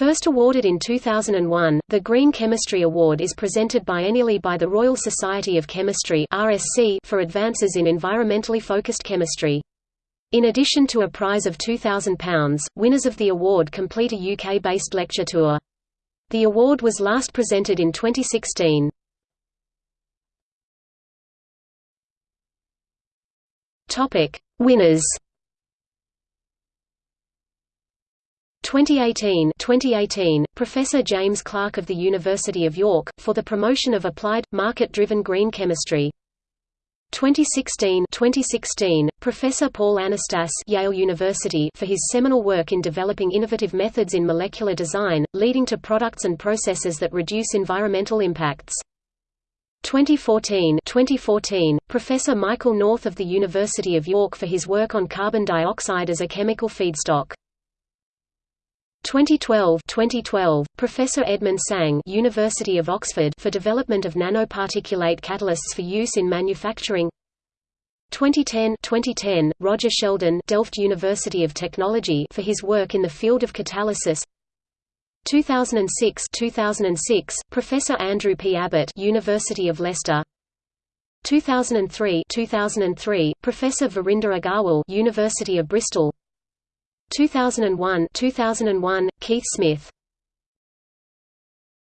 First awarded in 2001, the Green Chemistry Award is presented biennially by the Royal Society of Chemistry for advances in environmentally focused chemistry. In addition to a prize of £2,000, winners of the award complete a UK-based lecture tour. The award was last presented in 2016. Topic: Winners. 2018 2018 Professor James Clark of the University of York for the promotion of applied market-driven green chemistry. 2016 2016 Professor Paul Anastas Yale University for his seminal work in developing innovative methods in molecular design leading to products and processes that reduce environmental impacts. 2014 2014 Professor Michael North of the University of York for his work on carbon dioxide as a chemical feedstock 2012 2012 Professor Edman Tsang University of Oxford for development of nanoparticulate catalysts for use in manufacturing. 2010 2010 Roger Sheldon Delft University of Technology for his work in the field of catalysis. 2006 2006 Professor Andrew P. Abbott University of Leicester. 2003 2003 Professor Varinder Aggarwal University of Bristol 2001 2001 Keith Smith